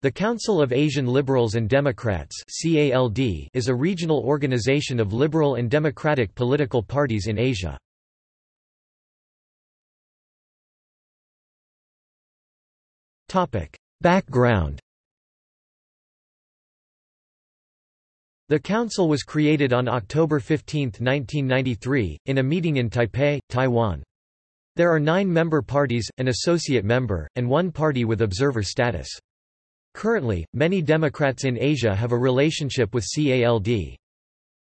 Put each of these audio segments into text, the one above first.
The Council of Asian Liberals and Democrats is a regional organization of liberal and democratic political parties in Asia. Background The council was created on October 15, 1993, in a meeting in Taipei, Taiwan. There are nine member parties, an associate member, and one party with observer status. Currently, many Democrats in Asia have a relationship with CALD.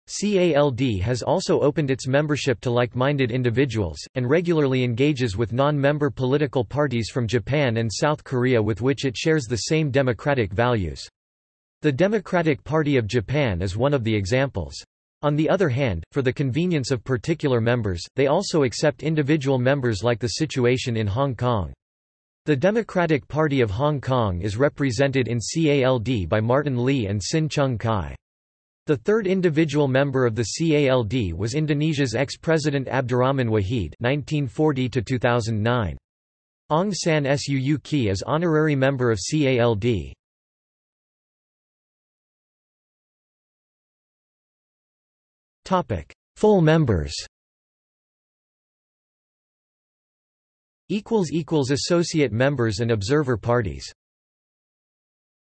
CALD has also opened its membership to like-minded individuals, and regularly engages with non-member political parties from Japan and South Korea with which it shares the same democratic values. The Democratic Party of Japan is one of the examples. On the other hand, for the convenience of particular members, they also accept individual members like the situation in Hong Kong. The Democratic Party of Hong Kong is represented in CALD by Martin Lee and Sin Chung Kai. The third individual member of the CALD was Indonesia's ex-president Abdurrahman Wahid (1940–2009). Aung San Suu Kyi is honorary member of CALD. Topic: Full members. Associate members and observer parties